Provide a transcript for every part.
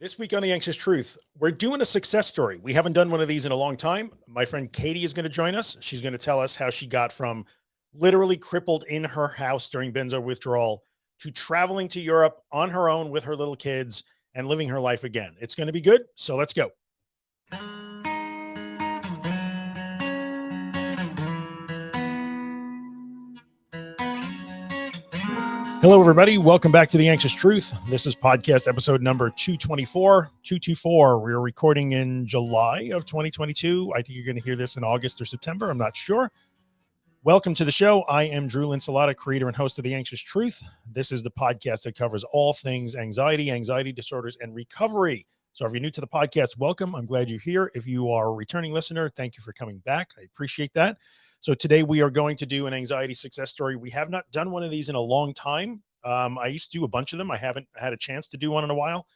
This week on The Anxious Truth, we're doing a success story. We haven't done one of these in a long time. My friend Katie is going to join us. She's going to tell us how she got from literally crippled in her house during benzo withdrawal to traveling to Europe on her own with her little kids and living her life again. It's going to be good. So let's go. Hello, everybody. Welcome back to The Anxious Truth. This is podcast episode number 224, 224. We're recording in July of 2022. I think you're going to hear this in August or September. I'm not sure. Welcome to the show. I am Drew Linsalata, creator and host of The Anxious Truth. This is the podcast that covers all things anxiety, anxiety disorders, and recovery. So if you're new to the podcast, welcome. I'm glad you're here. If you are a returning listener, thank you for coming back. I appreciate that. So today we are going to do an anxiety success story. We have not done one of these in a long time. Um, I used to do a bunch of them. I haven't had a chance to do one in a while.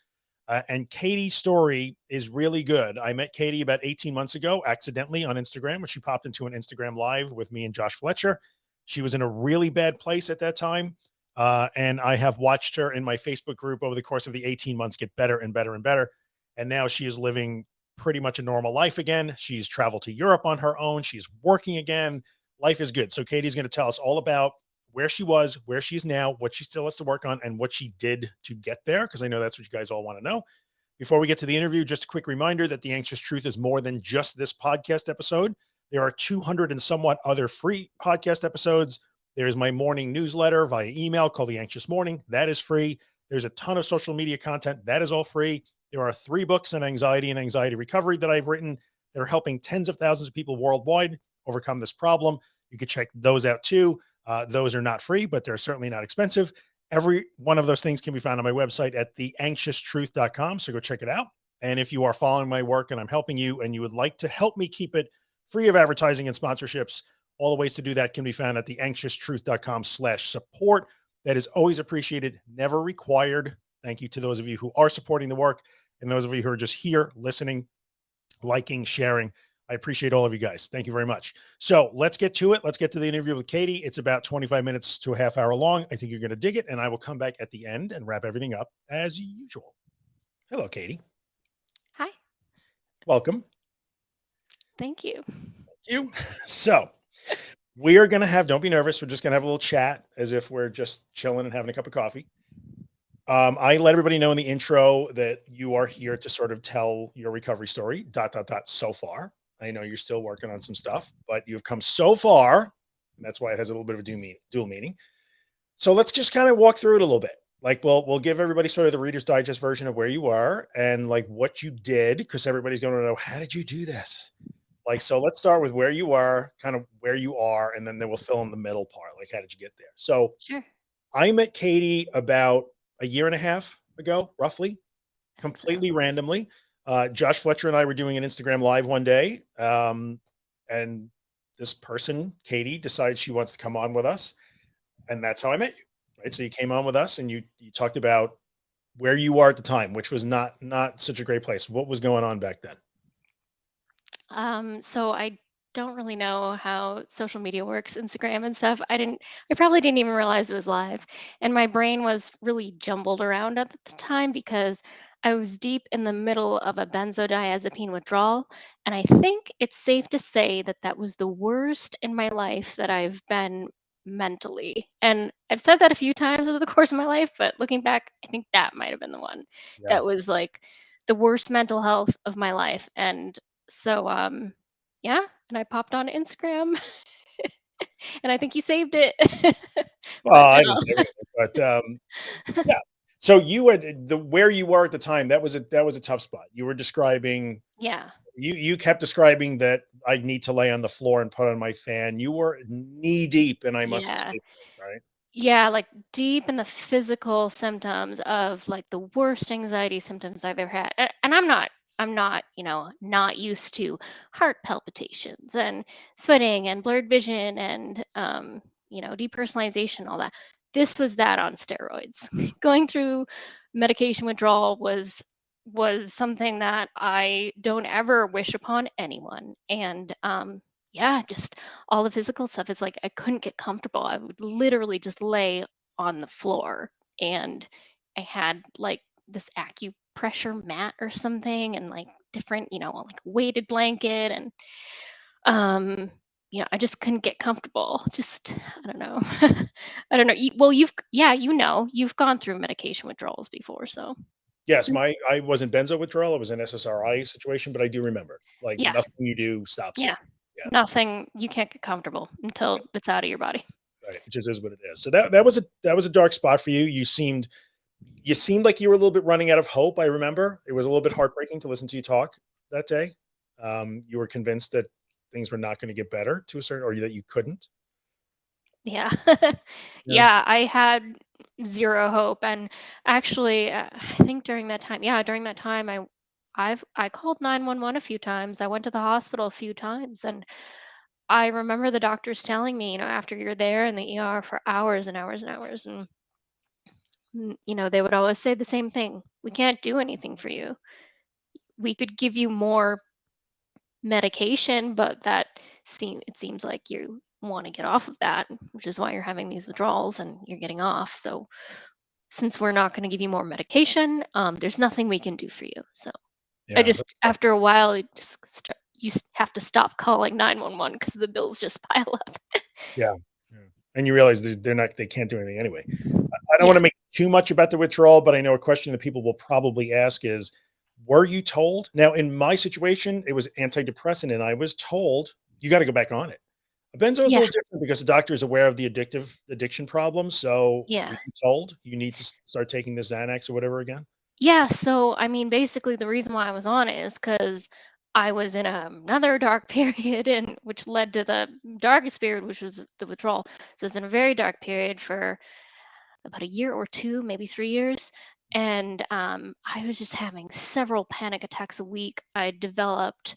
Uh, and Katie's story is really good. I met Katie about 18 months ago, accidentally on Instagram, when she popped into an Instagram live with me and Josh Fletcher. She was in a really bad place at that time. Uh, and I have watched her in my Facebook group over the course of the 18 months get better and better and better. And now she is living pretty much a normal life again. She's traveled to Europe on her own. She's working again. Life is good. So Katie's going to tell us all about where she was, where she's now, what she still has to work on, and what she did to get there. Because I know that's what you guys all want to know. Before we get to the interview, just a quick reminder that the anxious truth is more than just this podcast episode. There are 200 and somewhat other free podcast episodes. There's my morning newsletter via email called the anxious morning. That is free. There's a ton of social media content. That is all free. There are three books on anxiety and anxiety recovery that I've written that are helping tens of thousands of people worldwide overcome this problem. You can check those out too. Uh, those are not free, but they're certainly not expensive. Every one of those things can be found on my website at theanxioustruth.com. So go check it out. And if you are following my work and I'm helping you and you would like to help me keep it free of advertising and sponsorships, all the ways to do that can be found at theanxioustruth.com slash support. That is always appreciated, never required. Thank you to those of you who are supporting the work and those of you who are just here listening, liking, sharing. I appreciate all of you guys. Thank you very much. So let's get to it. Let's get to the interview with Katie. It's about 25 minutes to a half hour long. I think you're going to dig it. And I will come back at the end and wrap everything up as usual. Hello, Katie. Hi. Welcome. Thank you. Thank you. So we are going to have, don't be nervous. We're just going to have a little chat as if we're just chilling and having a cup of coffee. Um, I let everybody know in the intro that you are here to sort of tell your recovery story, dot, dot, dot, so far. I know you're still working on some stuff, but you've come so far. And that's why it has a little bit of a dual, mean, dual meaning. So let's just kind of walk through it a little bit. Like, we'll, we'll give everybody sort of the Reader's Digest version of where you are and like what you did, because everybody's going to know, how did you do this? Like, so let's start with where you are, kind of where you are, and then, then we'll fill in the middle part. Like, how did you get there? So sure. I met Katie about a year and a half ago, roughly, completely randomly. Uh, Josh Fletcher and I were doing an Instagram live one day. Um, and this person, Katie, decides she wants to come on with us. And that's how I met you. Right. So you came on with us and you, you talked about where you are at the time, which was not, not such a great place. What was going on back then? Um, so I don't really know how social media works, Instagram and stuff. I didn't, I probably didn't even realize it was live. And my brain was really jumbled around at the time because I was deep in the middle of a benzodiazepine withdrawal. And I think it's safe to say that that was the worst in my life that I've been mentally. And I've said that a few times over the course of my life, but looking back, I think that might have been the one Yeah. that was like the worst mental health of my life. And so, um, yeah, and I popped on Instagram, and I think you saved it. Well, But, I didn't uh, say anything, but, um, yeah. So you had the, where you were at the time, that was a, that was a tough spot. You were describing, yeah, you, you kept describing that I need to lay on the floor and put on my fan. You were knee deep and I must yeah. escape, right? Yeah, like deep in the physical symptoms of like the worst anxiety symptoms I've ever had. And I'm not, I'm not, you know, not used to heart palpitations and sweating and blurred vision and, um, you know, depersonalization, all that. This was that on steroids. Going through medication withdrawal was was something that I don't ever wish upon anyone. And um, yeah, just all the physical stuff is like I couldn't get comfortable. I would literally just lay on the floor and I had like this pressure mat or something and like different, you know, like weighted blanket and um you know, I just couldn't get comfortable. Just I don't know. I don't know. You, well, you've yeah, you know, you've gone through medication withdrawals before, so Yes, my I wasn't benzo withdrawal, it was an SSRI situation, but I do remember, like, yeah, nothing you do stops yeah. Yeah, Nothing. You can't get comfortable until it's out of your body. right, it just is what it is. So that that was a that was a dark spot for you. You seemed you seemed like you were a little bit running out of hope, I remember. It was a little bit heartbreaking to listen to you talk that day. Um, you were convinced that things were not gonna get better to a certain or that you couldn't. Yeah. Yeah. Yeah, I had 0 hope, and actually, uh, I think during that time yeah, during that time, I I've I called 911 a few times, I went to the hospital a few times, and I remember the doctors telling me, you know, after you're there in the ER for hours and hours and hours, and, you know, they would always say the same thing, "We can't do anything for you. We could give you more medication, but that seem it seems like you want to get off of that, which is why you're having these withdrawals and you're getting off. So since we're not going to give you more medication, um, there's nothing we can do for you. So I just after a while, you just st- you have to stop calling 911 because the bills just pile up. yeah, yeah, and you realize they're not they can't do anything anyway. I don't yeah. wanna make too much about the withdrawal, but I know a question that people will probably ask is, were you told? Now, in my situation, it was antidepressant, and I was told, "You gotta go back on it." A benzo is a little different because the doctor is aware of the addictive addiction problem, so Yeah. you told, "You need to start taking the Xanax or whatever again?" Yeah, so I mean, basically, the reason why I was on it is because I was in um, another dark period, and which led to the darkest period, which was the withdrawal. So it's in a very dark period for about a year or two, maybe three years, and um, I was just having several panic attacks a week. I developed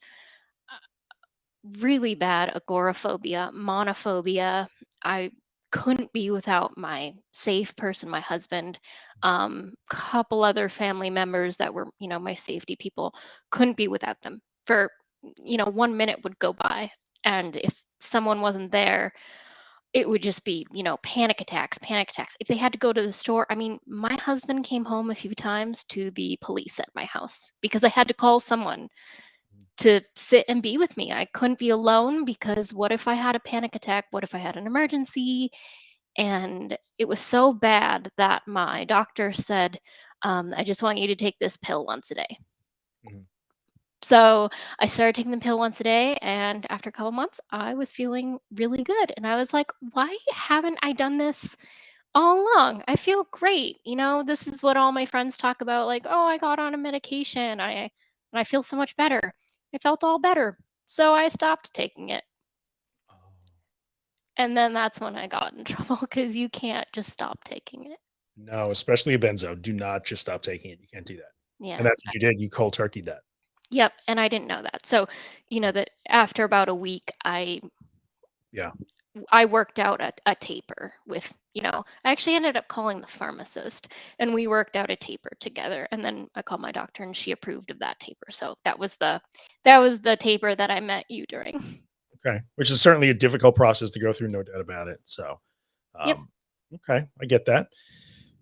really bad agoraphobia, monophobia. I couldn't be without my safe person, my husband. Um, couple other family members that were, you know, my safety people. Couldn't be without them. For, you know, one minute would go by, and if someone wasn't there, it would just be, you know, panic attacks, panic attacks. If they had to go to the store, I mean, my husband came home a few times to the police at my house because I had to call someone to sit and be with me. I couldn't be alone because what if I had a panic attack? What if I had an emergency? And it was so bad that my doctor said, um, I just want you to take this pill once a day. So I started taking the pill once a day. And after a couple months, I was feeling really good. And I was like, why haven't I done this all along? I feel great. You know, this is what all my friends talk about like, oh, I got on a medication. I, and I feel so much better. I felt all better. So I stopped taking it. Oh. And then that's when I got in trouble because you can't just stop taking it. No, especially a benzo, do not just stop taking it, you can't do that, Yeah. and that's what you did, you cold turkeyed that. Yep. And I didn't know that. So, you know, that after about a week, I Yeah. I worked out a, a taper with, you know, I actually ended up calling the pharmacist and we worked out a taper together. And then I called my doctor and she approved of that taper. So that was the that was the taper that I met you during. Okay, which is certainly a difficult process to go through, no doubt about it. So, Yep. um, okay, I get that.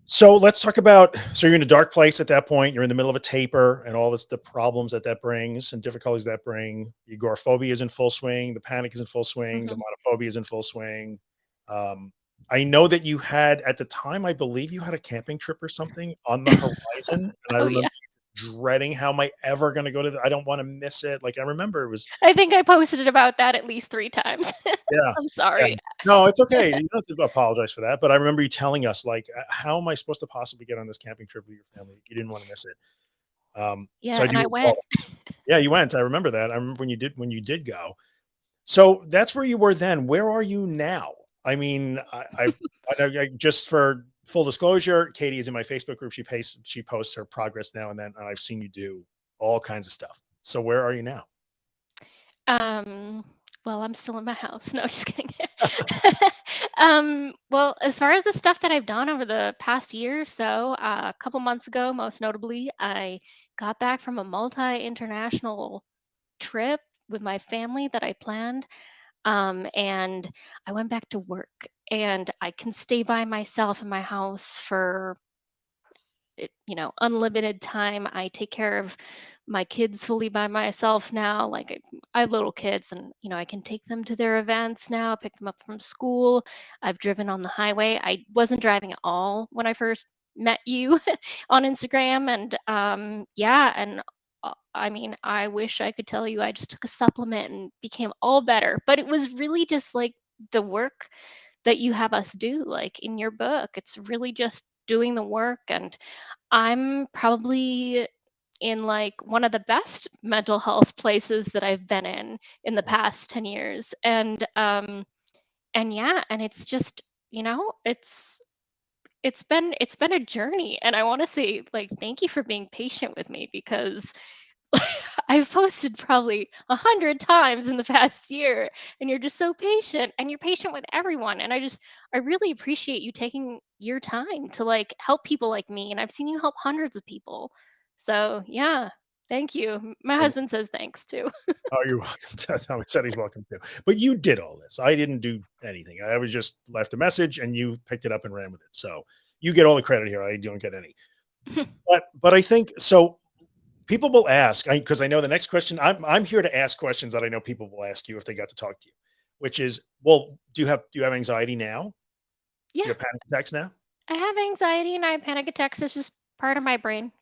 So let's talk about. So you're in a dark place at that point. You're in the middle of a taper, and all this the problems that that brings and difficulties that bring. The agoraphobia is in full swing. The panic is in full swing. The hmm monophobia is in full swing. Um, I know that you had at the time. I believe you had a camping trip or something on the horizon, and I Oh remember yeah. Dreading how am I ever going to go to. The, I don't want to miss it. Like I remember it was. I think I posted about that at least three times. Yeah. I'm Yeah. sorry. No, it's okay. You don't have to apologize for that. But I remember you telling us, like, uh, how am I supposed to possibly get on this camping trip with your family? You didn't want to miss it. Um, so Yeah, I and I went. Yeah, you went. I remember that. I remember when you did when you did go. So that's where you were then. Where are you now? I mean, I, I've I, I, just for full disclosure, Katie is in my Facebook group. She pays she posts her progress now and then, and I've seen you do all kinds of stuff. So where are you now? Um, well, I'm still in my house. No, just kidding. um, well, as far as the stuff that I've done over the past year or so, uh, a couple months ago, most notably, I got back from a multi-international trip with my family that I planned. Um, and I went back to work and I can stay by myself in my house for you know, unlimited time. I take care of my kids fully by myself now. Like I, I have little kids and, you know, I can take them to their events now, pick them up from school. I've driven on the highway. I wasn't driving at all when I first met you on Instagram. And um, yeah, and I mean, I wish I could tell you I just took a supplement and became all better, but it was really just like the work that you have us do, like in your book. It's really just doing the work. And I'm probably in like one of the best mental health places that I've been in in the past 10 years. And um and yeah, and it's just, you know, it's it's been it's been a journey and I want to say like thank you for being patient with me because I've posted probably a hundred times in the past year, and you're just so patient, and you're patient with everyone. And I just, I really appreciate you taking your time to like help people like me. And I've seen you help hundreds of people. So yeah, thank you. My husband says thanks too. oh, you're welcome. Tommy said he's welcome too. But you did all this. I didn't do anything. I was just left a message, and you picked it up and ran with it. So you get all the credit here. I don't get any. but but I think so people will ask because I, I, know the next question I'm, I'm here to ask questions that I know people will ask you if they got to talk to you, which is, well, do you have, do you have anxiety now? Yeah. Do you have panic attacks now? I have anxiety and I have panic attacks. It's just part of my brain.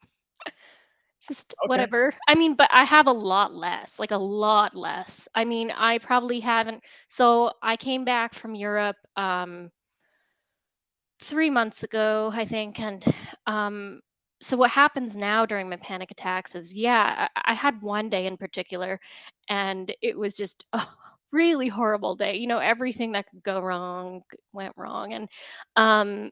Just okay. whatever. I mean, but I have a lot less, like a lot less. I mean, I probably haven't. So I came back from Europe, um, three months ago, I think, and um, so what happens now during my panic attacks is yeah I, I, had one day in particular and it was just a really horrible day you know everything that could go wrong went wrong and um,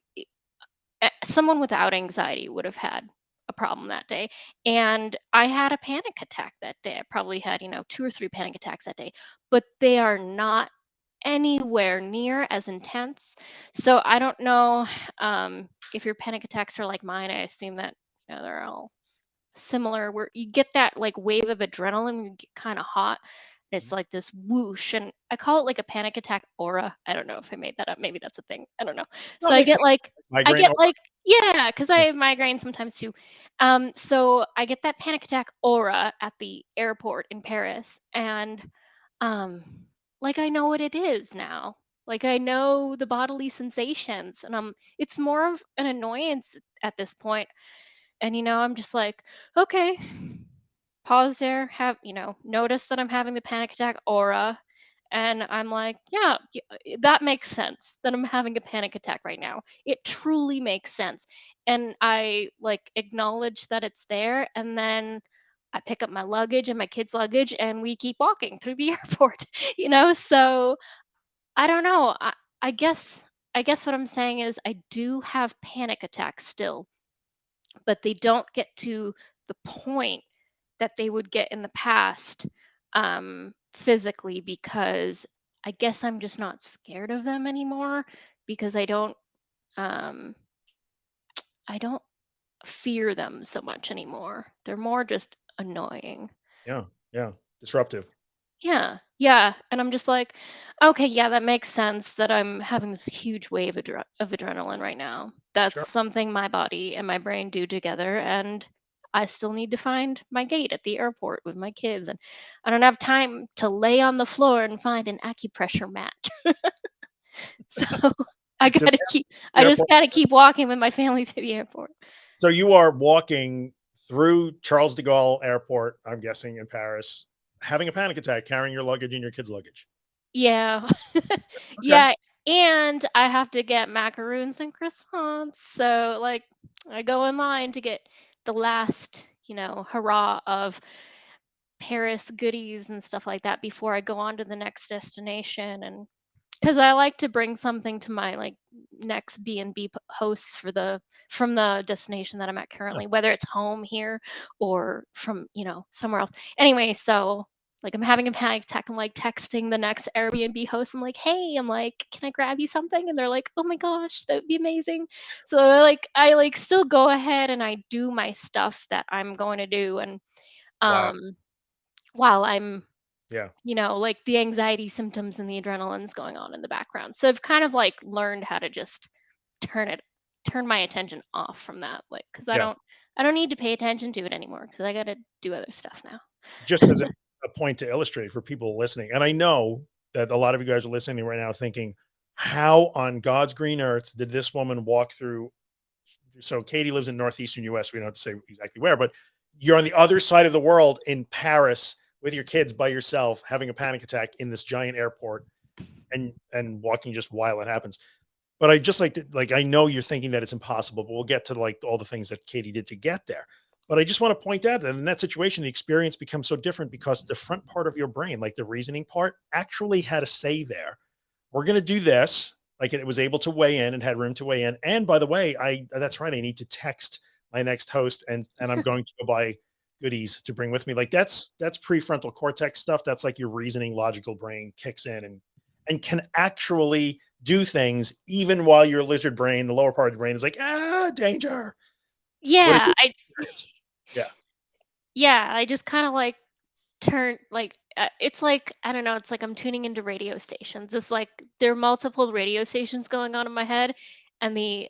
someone without anxiety would have had a problem that day and i had a panic attack that day i probably had you know two or three panic attacks that day but they are not anywhere near as intense. So I don't know um, if your panic attacks are like mine. I assume that you know they're all similar. Where you get that like wave of adrenaline, you get kind of hot. It's mm-hmm. like this whoosh, and I call it like a panic attack aura. I don't know if I made that up. Maybe that's a thing. I don't know. So I get like I get like yeah, because I have migraine sometimes too. Um, so I get that panic attack aura at the airport in Paris, and um, like I know what it is now. Like I know the bodily sensations and I'm it's more of an annoyance at this point. And you know, I'm just like, okay, pause there, have, you know, notice that I'm having the panic attack aura and I'm like, yeah, that makes sense that I'm having a panic attack right now. It truly makes sense. And I like acknowledge that it's there and then I pick up my luggage and my kids' luggage and we keep walking through the airport, you know? So I don't know. I, I guess I guess what I'm saying is I do have panic attacks still, but they don't get to the point that they would get in the past um, physically because I guess I'm just not scared of them anymore because I don't um, I don't fear them so much anymore. They're more just annoying. Yeah. Yeah. Disruptive. Yeah. Yeah. And I'm just like, okay, yeah, that makes sense that I'm having this huge wave of, of adrenaline right now. That's sure. something my body and my brain do together. And I still need to find my gate at the airport with my kids. And I don't have time to lay on the floor and find an acupressure mat. so I gotta keep I just gotta keep walking with my family to the airport. So you are walking through Charles de Gaulle Airport, I'm guessing in Paris, having a panic attack, carrying your luggage and your kids' luggage. Yeah. okay. Yeah. And I have to get macaroons and croissants. So, like, I go in line to get the last, you know, hurrah of Paris goodies and stuff like that before I go on to the next destination. And because I like to bring something to my like next B and B hosts for the from the destination that I'm at currently, whether it's home here or from you know somewhere else. Anyway, so like I'm having a panic attack. I'm like texting the next Airbnb host. I'm like, hey, I'm like, can I grab you something? And they're like, oh my gosh, that would be amazing. So like I like still go ahead and I do my stuff that I'm going to do and um wow. while I'm yeah you know like the anxiety symptoms and the adrenaline's going on in the background so i've kind of like learned how to just turn it turn my attention off from that, like, because I Yeah. don't I don't need to pay attention to it anymore because I got to do other stuff now. just as a, a point to illustrate for people listening. And I know that a lot of you guys are listening right now thinking, how on God's green earth did this woman walk through? So Katie lives in northeastern US. We don't have to say exactly where, but you're on the other side of the world in Paris with your kids by yourself, having a panic attack in this giant airport and and walking just while it happens. But I just like to, like I know you're thinking that it's impossible, but we'll get to like all the things that Katie did to get there. But I just want to point out that in that situation, the experience becomes so different because the front part of your brain, like the reasoning part, actually had a say there. We're going to do this. Like it was able to weigh in and had room to weigh in. And by the way, I that's right. I need to text my next host and and I'm going to go buy goodies to bring with me. Like that's that's prefrontal cortex stuff. That's like your reasoning, logical brain kicks in and and can actually do things even while your lizard brain, the lower part of the brain, is like ah danger. Yeah, I. Yeah. yeah, I just kind of like turn like uh, it's like I don't know, it's like I'm tuning into radio stations. It's like there are multiple radio stations going on in my head, and the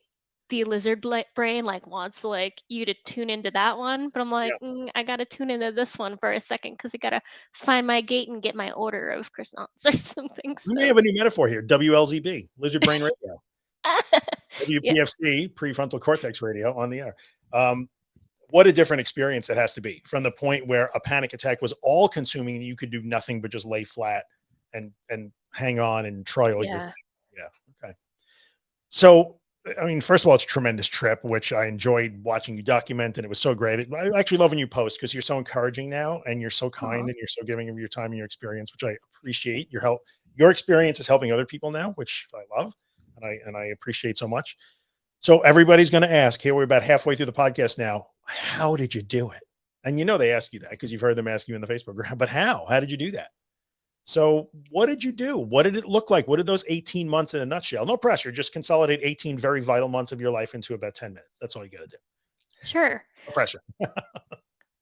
the lizard bla- brain like wants like you to tune into that one, but I'm Yeah. like, "Mm, I gotta tune into this one for a second because I gotta find my gate and get my order of croissants or something. We may have a new metaphor here. WLZB, lizard brain radio. yeah, WPFC, prefrontal cortex radio on the air. Um, what a different experience it has to be from the point where a panic attack was all consuming and you could do nothing but just lay flat and and hang on and try all your yeah, yeah okay. So i mean first of all it's a tremendous trip which i enjoyed watching you document and it was so great. I actually love when you post because you're so encouraging now and you're so kind Aw. and you're so giving of your time and your experience which i appreciate. Your help your experience is helping other people now which i love and i and i appreciate so much. So everybody's going to ask here we're about halfway through the podcast now how did you do it and you know they ask you that because you've heard them ask you in the facebook group but how how did you do that so what did you do? What did it look like? What did those 18 months in a nutshell? No pressure, just consolidate 18 very vital months of your life into about 10 minutes. That's all you got to do. sure. No pressure.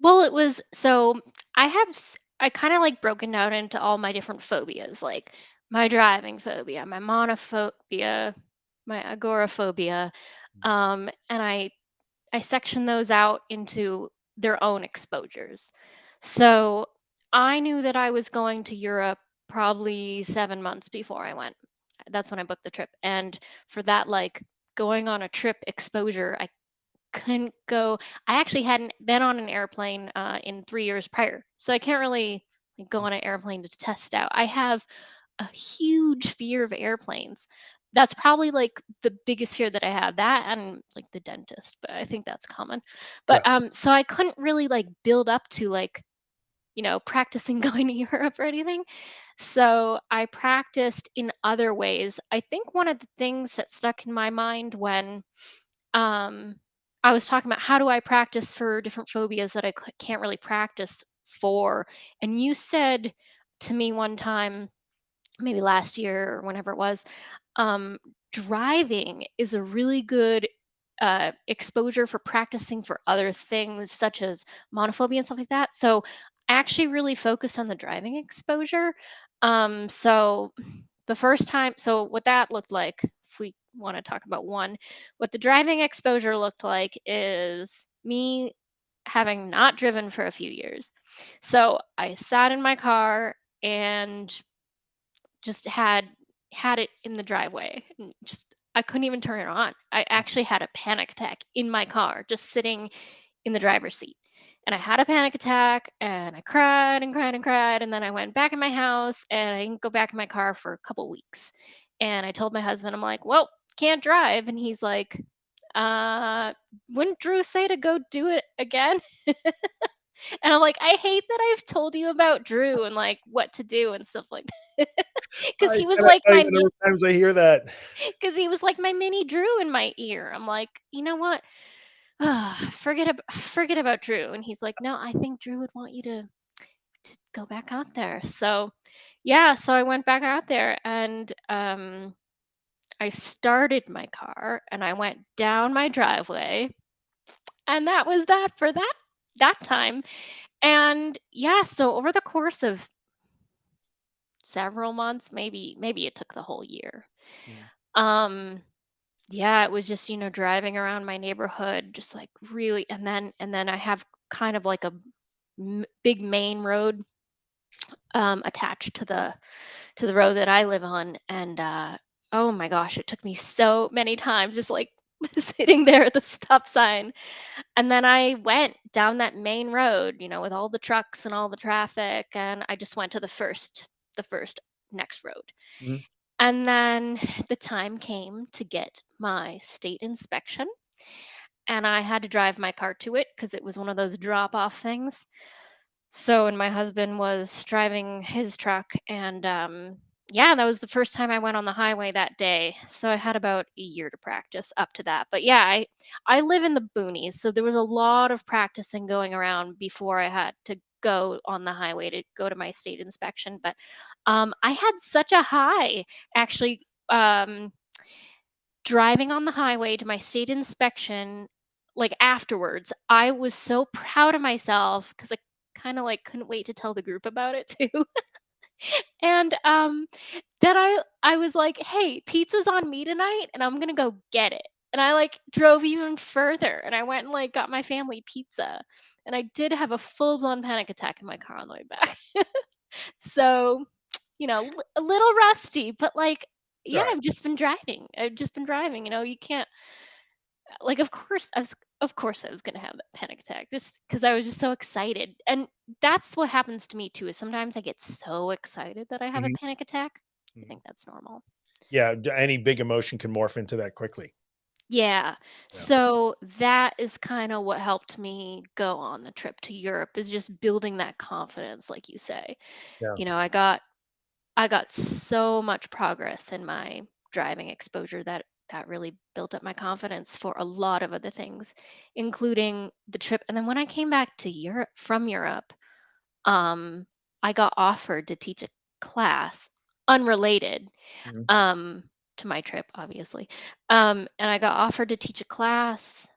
Well, it was so I have s- I kind of like broken down into all my different phobias, like my driving phobia, my monophobia, my agoraphobia, um, and I I section those out into their own exposures. So I knew that I was going to Europe probably seven months before I went. That's when I booked the trip, and for that, like going on a trip exposure, I couldn't go I actually hadn't been on an airplane, uh, in 3 years prior, so I can't really, like, go on an airplane to test out. I have a huge fear of airplanes. That's probably, like, the biggest fear that I have, that and, like, the dentist, but I think that's common. Yeah. But, um, so I couldn't really, like, build up to, like, you know, practicing going to Europe or anything. So I practiced in other ways. I think one of the things that stuck in my mind when um, I was talking about how do I practice for different phobias that I c- can't really practice for. And you said to me one time, maybe last year or whenever it was, um, driving is a really good uh, exposure for practicing for other things such as monophobia and stuff like that. So I actually really focused on the driving exposure. Um, so the first time, so what that looked like, if we want to talk about one, what the driving exposure looked like is me having not driven for a few years. So I sat in my car and just had had it in the driveway and just I couldn't even turn it on. I actually had a panic attack in my car just sitting in the driver's seat. And I had a panic attack and I cried and cried and cried and then I went back in my house and I didn't go back in my car for a couple weeks. And I told my husband I'm like, "Well, can't drive." And he's like, "Uh, wouldn't Drew say to go do it again?" And I'm like, "I hate that I've told you about Drew and like what to do and stuff like that." Because he was like my of times I hear that. because he was like my mini Drew in my ear. I'm like, you know what? Forget about forget about Drew. And he's like, no, I think Drew would want you to to go back out there. So yeah, so I went back out there and um I started my car and I went down my driveway and that was that for that that time. And yeah, so over the course of several months, maybe maybe it took the whole year. Mm. Um yeah, it was just, you know, driving around my neighborhood, just like really, and then and then I have kind of like a m- big main road um, attached to the to the road that I live on, and uh, oh my gosh, it took me so many times just like sitting there at the stop sign, and then I went down that main road, you know, with all the trucks and all the traffic, and I just went to the first the first next road. Mhm. And then the time came to get my state inspection, and I had to drive my car to it because it was one of those drop off things. So, and my husband was driving his truck, and um, yeah, that was the first time I went on the highway that day. So I had about a year to practice up to that. But yeah, I I live in the boonies, so there was a lot of practicing going around before I had to go on the highway to go to my state inspection. But um, I had such a high actually um, driving on the highway to my state inspection. Like afterwards, I was so proud of myself because I kind of like couldn't wait to tell the group about it too. And um then I I was like, "Hey, pizza's on me tonight and I'm going to go get it." And I like drove even further and I went and like got my family pizza. And I did have a full-blown panic attack in my car on the way back. so, you know, a little rusty, but like yeah, right. I've just been driving. I've just been driving, you know, you can't like of course I was of course I was going to have that panic attack just cuz I was just so excited. And that's what happens to me too is sometimes I get so excited that I have a Mhm, panic attack. I mhm. think that's normal. Yeah, d- any big emotion can morph into that quickly. Yeah. Yeah. So that is kind of what helped me go on the trip to Europe is just building that confidence like you say. Yeah. You know, I got I got so much progress in my driving exposure that that really built up my confidence for a lot of other things, including the trip. And then when I came back to Europe from Europe, um, I got offered to teach a class unrelated Mhm. um, to my trip, obviously. Um, and I got offered to teach a class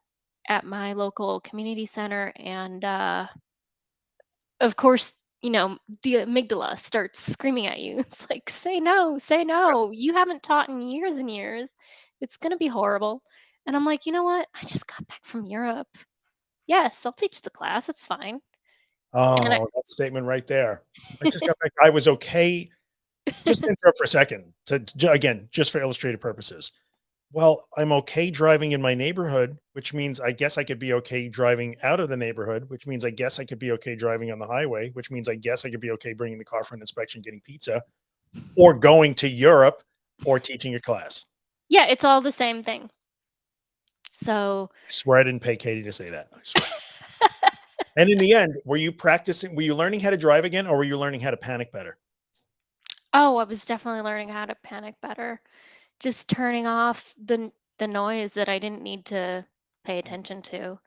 at my local community center, and uh, of course, you know, the amygdala starts screaming at you. It's like, say no, say no. You haven't taught in years and years. It's going to be horrible. And I'm like, you know what? I just got back from Europe. Yes, I'll teach the class. It's fine. And I, Oh, that statement right there. I just got back. I was okay. Just interrupt for a second to, again, just for illustrative purposes. Well, I'm okay driving in my neighborhood, which means I guess I could be okay driving out of the neighborhood, which means I guess I could be okay driving on the highway, which means I guess I could be okay bringing the car for an inspection, getting pizza, or going to Europe or teaching a class. Yeah, it's all the same thing. So, I swear I didn't pay Katie to say that. I swear. and in the end, were you practicing? Were you learning how to drive again, or were you learning how to panic better? oh, I was definitely learning how to panic better. Just turning off the the noise that I didn't need to pay attention to.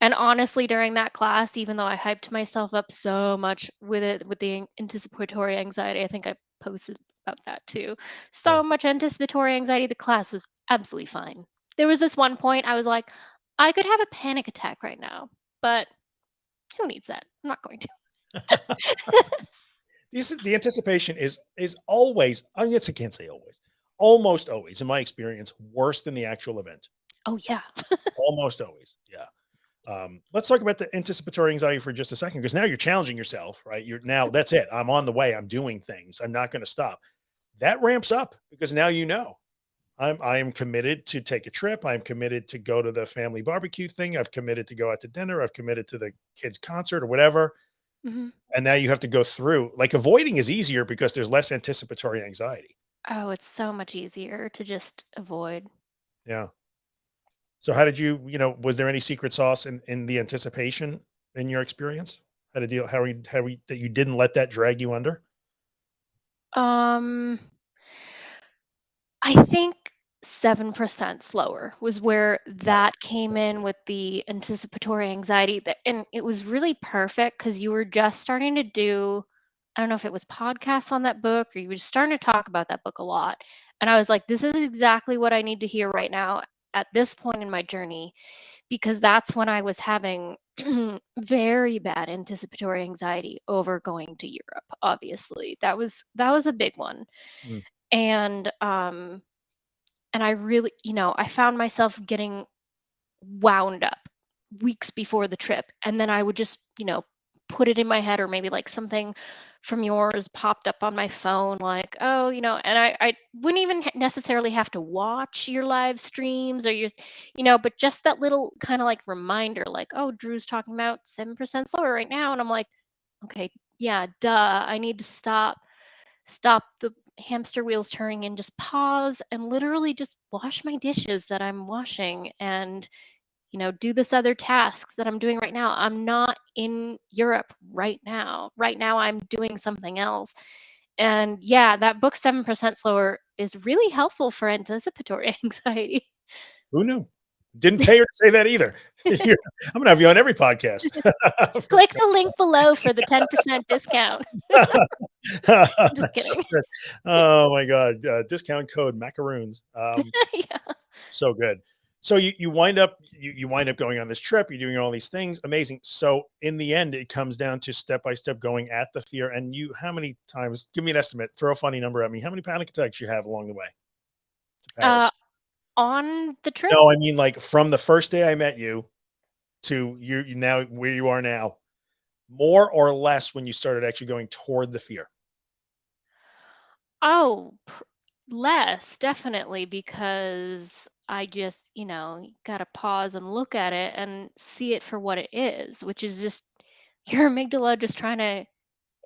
And honestly, during that class, even though I hyped myself up so much with it, with the anticipatory anxiety, I think I posted about that too. So much anticipatory anxiety, the class was absolutely fine. There was this one point I was like, I could have a panic attack right now, but who needs that? I'm not going to. These, the anticipation is is always. I guess I can't say always. Almost always, in my experience, worse than the actual event. Oh, yeah. Almost always. Yeah. Um, let's talk about the anticipatory anxiety for just a second, because now you're challenging yourself, right? You're now that's it. I'm on the way. I'm doing things. I'm not going to stop. That ramps up because now you know I'm I am committed to take a trip. I'm committed to go to the family barbecue thing. I've committed to go out to dinner. I've committed to the kids' concert or whatever. Mhm. And now you have to go through. Like avoiding is easier because there's less anticipatory anxiety. Oh, it's so much easier to just avoid. Yeah. So how did you, you know, was there any secret sauce in in the anticipation in your experience? How to deal how we how we that you didn't let that drag you under? Um, I think 7% slower was where that came in with the anticipatory anxiety that and it was really perfect because you were just starting to do I don't know if it was podcasts on that book or you were just starting to talk about that book a lot. And I was like, this is exactly what I need to hear right now at this point in my journey because that's when I was having very bad anticipatory anxiety over going to Europe, obviously. That was that was a big one. Mm, And um and I really, you know, I found myself getting wound up weeks before the trip. And then I would just, you know, put it in my head or maybe like something from yours popped up on my phone like oh you know and i i wouldn't even necessarily have to watch your live streams or your you know but just that little kind of like reminder like oh drew's talking about 7% slower right now and i'm like okay yeah duh i need to stop stop the hamster wheels turning and just pause and literally just wash my dishes that i'm washing and you know, do this other task that I'm doing right now. I'm not in Europe right now. Right now, I'm doing something else. And yeah, that book, 7% Slower, is really helpful for anticipatory anxiety. Who knew? Didn't pay her to say that either. I'm going to have you on every podcast. Click the link below for the 10% discount. just kidding. So oh my God. Uh, discount code macaroons. Um, yeah. So good so you, you wind up you, you wind up going on this trip you're doing all these things amazing. So in the end it comes down to step by step going at the fear and you how many times give me an estimate throw a funny number at me how many panic attacks you have along the way uh, on the trip? No i mean like from the first day i met you to you, you now where you are now more or less when you started actually going toward the fear. Oh less definitely because I just, you know, got to pause and look at it and see it for what it is, which is just your amygdala just trying to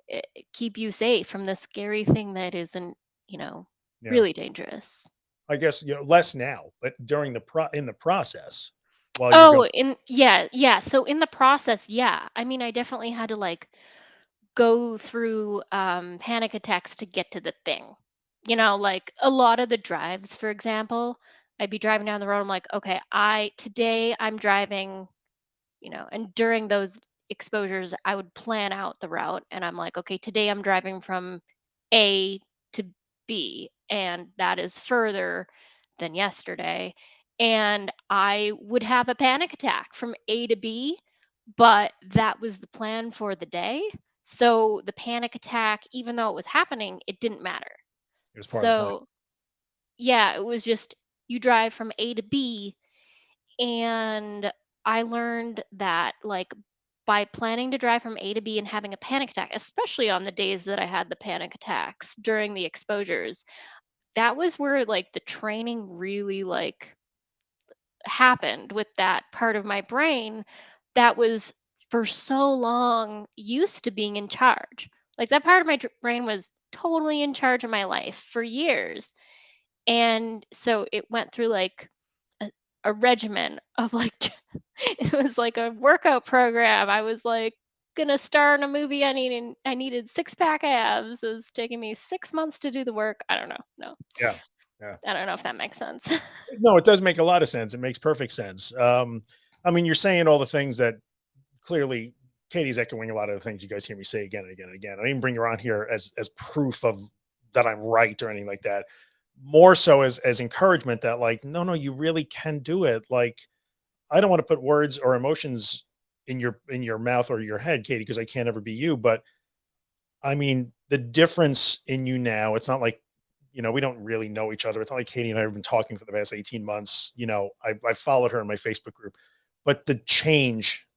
eh, keep you safe from the scary thing that isn't, you know, yeah. really dangerous. I guess you know less now, but during the pro in the process. While oh, in yeah, yeah. So in the process, yeah. I mean, I definitely had to like go through um, panic attacks to get to the thing. You know, like a lot of the drives, for example, I'd be driving down the road. I'm like, okay, I today I'm driving, you know, and during those exposures, I would plan out the route and I'm like, okay, today I'm driving from A to B, and that is further than yesterday. And I would have a panic attack from A to B, but that was the plan for the day. So the panic attack, even though it was happening, it didn't matter. It so yeah, it was just you drive from A to B. And I learned that, like, by planning to drive from A to B and having a panic attack, especially on the days that I had the panic attacks during the exposures, that was where like the training really like happened with that part of my brain that was for so long used to being in charge. Like that part of my brain was totally in charge of my life for years and so it went through like a, a regimen of like it was like a workout program. I was like gonna star in a movie i needed i needed six pack abs. It was taking me six months to do the work. I don't know. No. Yeah. Yeah. I don't know if that makes sense. No it does make a lot of sense. It makes perfect sense. Um i mean you're saying all the things that clearly katie's echoing a lot of the things you guys hear me say again and again and again. I didn't bring her on here as as proof of that i'm right or anything like that more so as as encouragement that like no no you really can do it. Like i don't want to put words or emotions in your in your mouth or your head katie because i can't ever be you but i mean the difference in you now it's not like you know we don't really know each other. It's not like katie and i have been talking for the past 18 months you know i, I followed her in my facebook group. But the change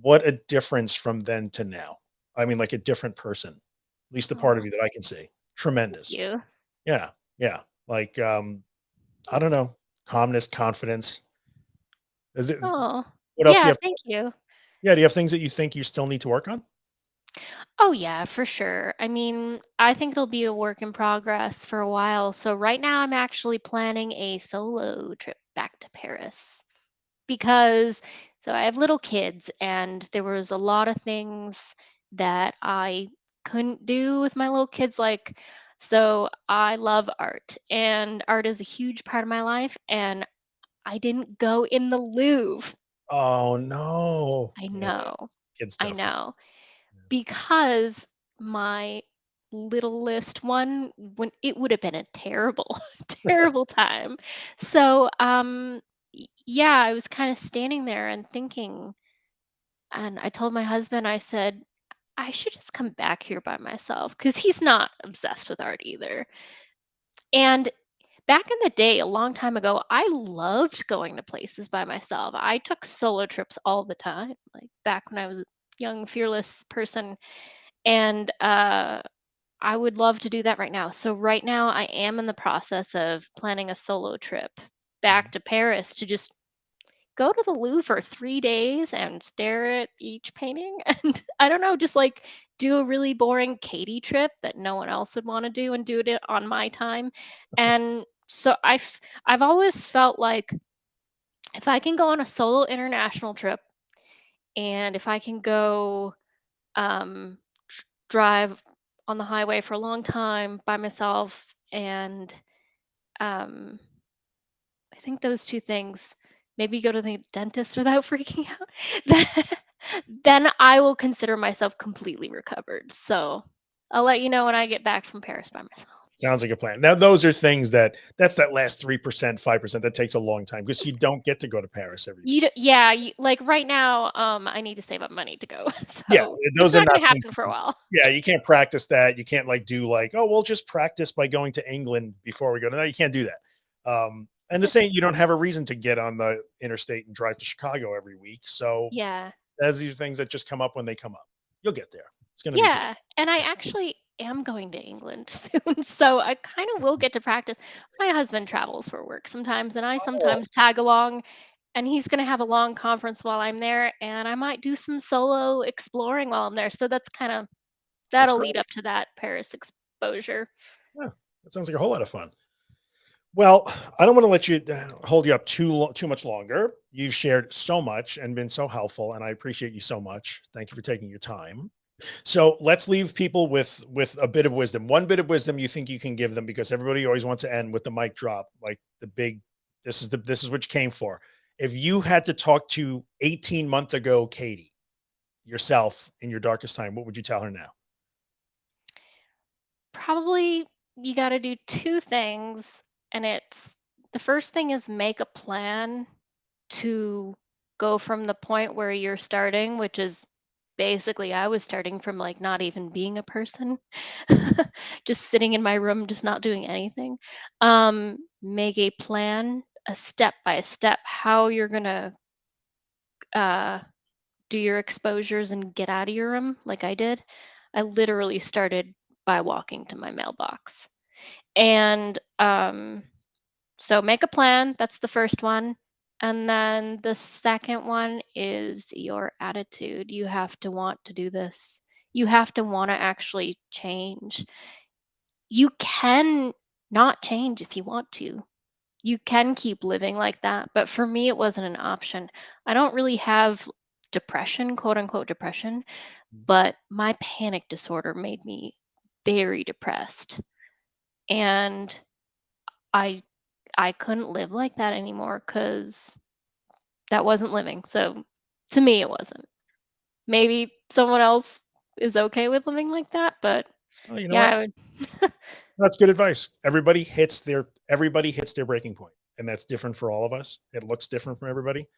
what a difference from then to now. I mean like a different person. At least the part of you that i can see. Tremendous. yeah yeah. Like, um, I don't know, calmness, confidence. Is it, oh, what else? Yeah, you thank you. Yeah. Do you have things that you think you still need to work on? Oh, yeah, for sure. I mean, I think it'll be a work in progress for a while. So, right now, I'm actually planning a solo trip back to Paris because so I have little kids, and there was a lot of things that I couldn't do with my little kids, like so I love art, and art is a huge part of my life. And I didn't go in the Louvre. Oh no! I know. Yeah, I know. Because my little list one when it would have been a terrible terrible time so um yeah i was kind of standing there and thinking and i told my husband i said I should just come back here by myself because he's not obsessed with art either. And back in the day, a long time ago, I loved going to places by myself. I took solo trips all the time, like back when I was a young, fearless person. And uh, I would love to do that right now. So, right now, I am in the process of planning a solo trip back Mhm. to Paris to just go to the Louvre for 3 days and stare at each painting and I don't know, just, like, do a really boring Katie trip that no one else would wanna do and do it on my time, and so I've I've always felt like if I can go on a solo international trip and if I can go, um, drive on the highway for a long time by myself and, um I think those 2 things, maybe go to the dentist without freaking out, then I will consider myself completely recovered, so I'll let you know when I get back from Paris by myself. Sounds like a plan. Now, those are things that that's that last 3%, 5% that takes a long time because you don't get to go to Paris every You yeah, you like, right now, um, I need to save up money to go, Yeah, so it's those are not things happen for a while. yeah, you can't practice that. You can't, like, do, like, "Oh, we'll just practice by going to England before we go." To no, you can't do that. Um, and the same you don't have a reason to get on the interstate and drive to Chicago every week, so, Yeah. as these are things that just come up when they come up. You'll get there. It's gonna be. Yeah, and I actually am going to England soon, so I kinda will get to practice. My husband travels for work sometimes, and I Oh. sometimes tag along, and he's gonna have a long conference while I'm there, and I might do some solo exploring while I'm there, so that's kinda that'll lead up to that Paris exposure. Yeah, that sounds like a whole lot of fun. Well, I don't wanna let you uh, hold you up too too much longer. You've shared so much and been so helpful, and I appreciate you so much. Thank you for taking your time. So, let's leave people with with a bit of wisdom. One bit of wisdom you think you can give them because everybody always wants to end with the mic drop, like the big this is the this is what you came for. If you had to talk to eighteen-month ago Katie, yourself in your darkest time, what would you tell her now? Probably you gotta do 2 things, and it's the first thing is make a plan to go from the point where you're starting, which is basically I was starting from, like, not even being a person, just sitting in my room, just not doing anything. Um, make a plan, a step by step, how you're gonna uh, do your exposures and get out of your room like I did. I literally started by walking to my mailbox. And, um, so make a plan, that's the first one. And then the second one is your attitude. You have to want to do this. You have to wanna actually change. You can not change if you want to. You can keep living like that, but for me, it wasn't an option. I don't really have depression, quote unquote depression, Mm. but my panic disorder made me very depressed. And I I couldn't live like that anymore because that wasn't living. So, to me, it wasn't. Maybe someone else is okay with living like that, but Oh, you know yeah. I would That's good advice. Everybody hits their everybody hits their breaking point, and that's different for all of us. It looks different from everybody.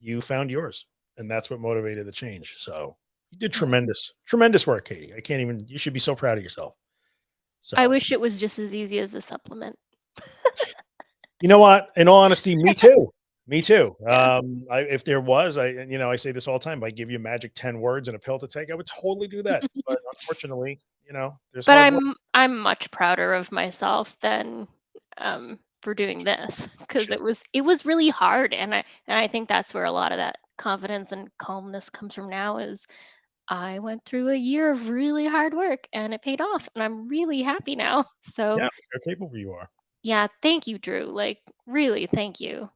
You found yours, and that's what motivated the change. So, you did tremendous, tremendous work, Katie. I can't even you should be so proud of yourself. I wish it was just as easy as a supplement. You know what? In all honesty, me too. Me too. Um, I if there was, I you know, I say this all the time, "If I give you magic 10 words and a pill to take," I would totally do that. But unfortunately, you know, there's But. I'm I'm much prouder of myself than, um, for doing this 'cause Sure. it was it was really hard, and I and I think that's where a lot of that confidence and calmness comes from now is I went through a year of really hard work, and it paid off, and I'm really happy now. So Yeah, how capable you are. Yeah, thank you, Drew. Like, really, thank you.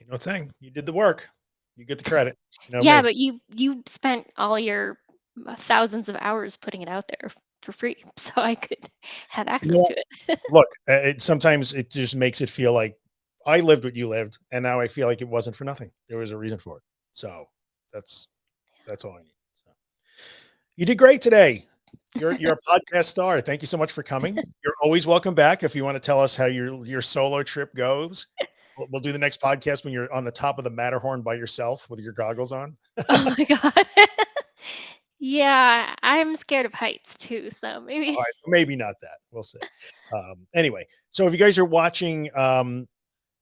Ain't no thing. You did the work. You get the credit. You know Yeah, me. but you you spent all your, uh, thousands of hours putting it out there for free so I could have access what? to it. Look, uh, it sometimes it just makes it feel like I lived what you lived, and now I feel like it wasn't for nothing. There was a reason for it. So, that's that's all I need. So You did great today. You're you're a podcast star. Thank you so much for coming. You're always welcome back if you wanna tell us how your your solo trip goes. We'll we'll do the next podcast when you're on the top of the Matterhorn by yourself with your goggles on. Oh my god. Yeah, I'm scared of heights too, so maybe so maybe not that. We'll see. Um, anyway, So if you guys are watching, um,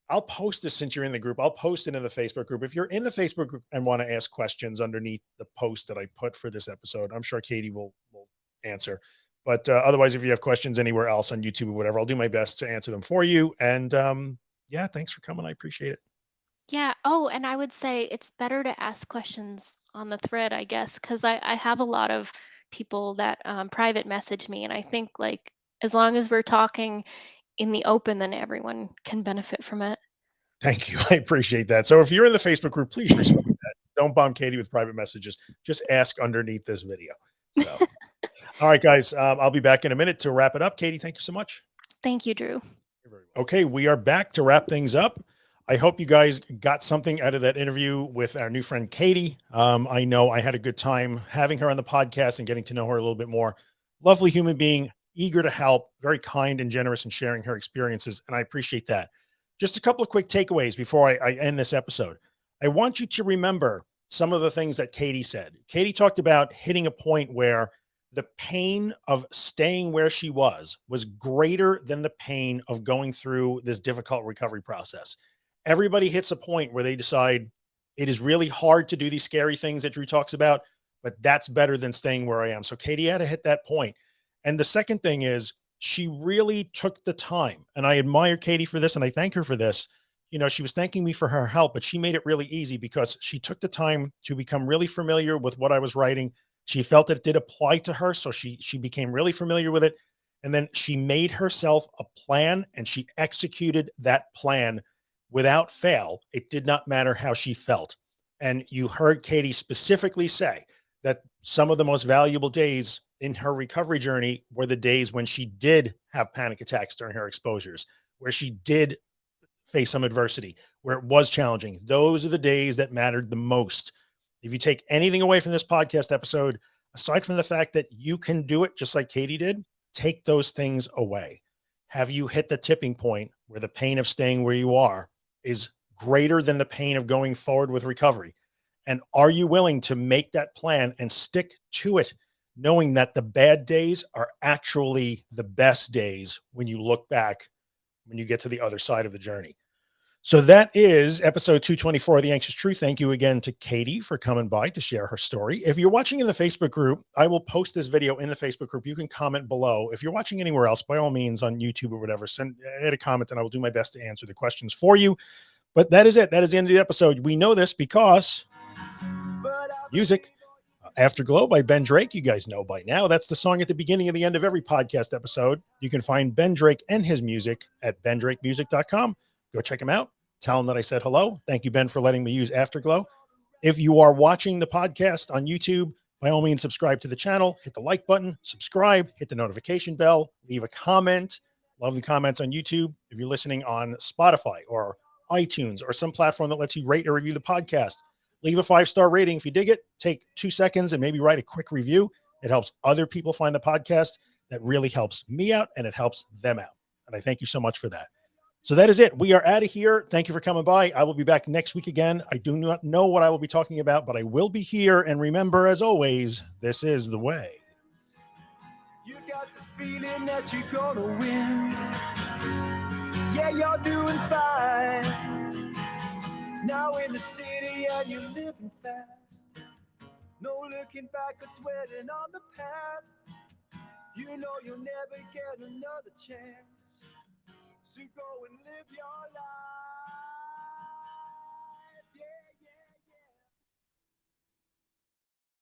I'll post this since you're in the group. I'll post it in the Facebook group. If you're in the Facebook group and want to ask questions underneath the post that I put for this episode, I'm sure Katie will will answer. But uh, otherwise, if you have questions anywhere else on YouTube or whatever, I'll do my best to answer them for you. And um, yeah, thanks for coming. I appreciate it. Yeah. Oh, and I would say it's better to ask questions on the thread, I guess, because I, I have a lot of people that um, private message me. And I think like as long as we're talking in the open, then everyone can benefit from it. Thank you. I appreciate that. So if you're in the Facebook group, please respect that. Don't bomb Katie with private messages. Just ask underneath this video. So, all right, guys, um, I'll be back in a minute to wrap it up. Katie, thank you so much. Thank you, Drew. Okay, we are back to wrap things up. I hope you guys got something out of that interview with our new friend Katie. Um, I know I had a good time having her on the podcast and getting to know her a little bit more. Lovely human being, eager to help, very kind and generous in sharing her experiences. And I appreciate that. Just a couple of quick takeaways before I, I end this episode. I want you to remember some of the things that Katie said. Katie talked about hitting a point where the pain of staying where she was was greater than the pain of going through this difficult recovery process. Everybody hits a point where they decide it is really hard to do these scary things that Drew talks about, but that's better than staying where I am. So Katie had to hit that point. And the second thing is she really took the time and I admire Katie for this. And I thank her for this. You know, she was thanking me for her help, but she made it really easy because she took the time to become really familiar with what I was writing. She felt that it did apply to her. So she, she became really familiar with it. And then she made herself a plan and she executed that plan without fail. It did not matter how she felt. And you heard Katie specifically say that some of the most valuable days in her recovery journey were the days when she did have panic attacks during her exposures, where she did face some adversity, where it was challenging. Those are the days that mattered the most. If you take anything away from this podcast episode, aside from the fact that you can do it just like Katie did, take those things away. Have you hit the tipping point where the pain of staying where you are is greater than the pain of going forward with recovery? And are you willing to make that plan and stick to it knowing that the bad days are actually the best days when you look back, when you get to the other side of the journey. So that is episode 224 of The Anxious Truth. Thank you again to Katie for coming by to share her story. If you're watching in the Facebook group, I will post this video in the Facebook group. You can comment below. If you're watching anywhere else, by all means on YouTube or whatever, send add a comment and I will do my best to answer the questions for you. But that is it. That is the end of the episode. We know this because music Afterglow by Ben Drake. You guys know by now. That's the song at the beginning and the end of every podcast episode. You can find Ben Drake and his music at bendrakemusic.com. Go check him out. Tell him that I said hello. Thank you, Ben, for letting me use Afterglow. If you are watching the podcast on YouTube, by all means, subscribe to the channel, hit the like button, subscribe, hit the notification bell, leave a comment. Love the comments on YouTube. If you're listening on Spotify or iTunes or some platform that lets you rate or review the podcast, leave a five-star rating. If you dig it, take two seconds and maybe write a quick review. It helps other people find the podcast. That really helps me out and it helps them out. And I thank you so much for that. So that is it. We are out of here. Thank you for coming by. I will be back next week again. I do not know what I will be talking about, but I will be here. And remember, as always, this is the way. You got the feeling that you're gonna win. Yeah, you're doing fine. Now in the city and you're living fast. No looking back or dwelling on the past. You know you'll never get another chance. So go and live your life.